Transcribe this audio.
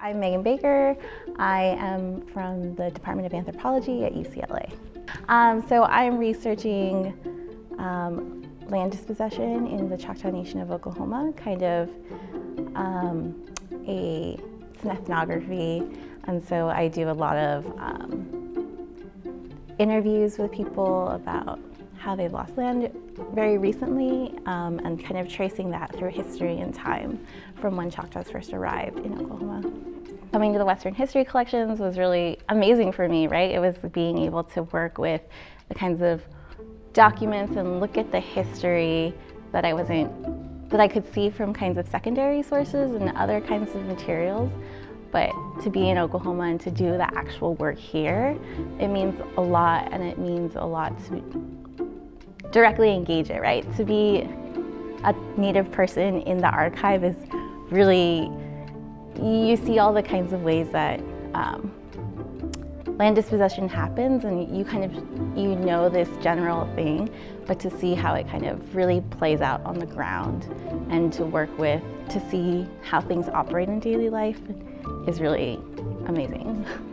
I'm Megan Baker. I am from the Department of Anthropology at UCLA. Um, so I'm researching um, land dispossession in the Choctaw Nation of Oklahoma, kind of um, a, it's an ethnography, and so I do a lot of um, interviews with people about how they've lost land very recently um, and kind of tracing that through history and time from when Choctaws first arrived in Oklahoma. Coming to the Western History Collections was really amazing for me, right? It was being able to work with the kinds of documents and look at the history that I wasn't, that I could see from kinds of secondary sources and other kinds of materials. But to be in Oklahoma and to do the actual work here, it means a lot and it means a lot to directly engage it, right? To be a Native person in the archive is really you see all the kinds of ways that um, land dispossession happens and you kind of, you know this general thing, but to see how it kind of really plays out on the ground and to work with, to see how things operate in daily life is really amazing.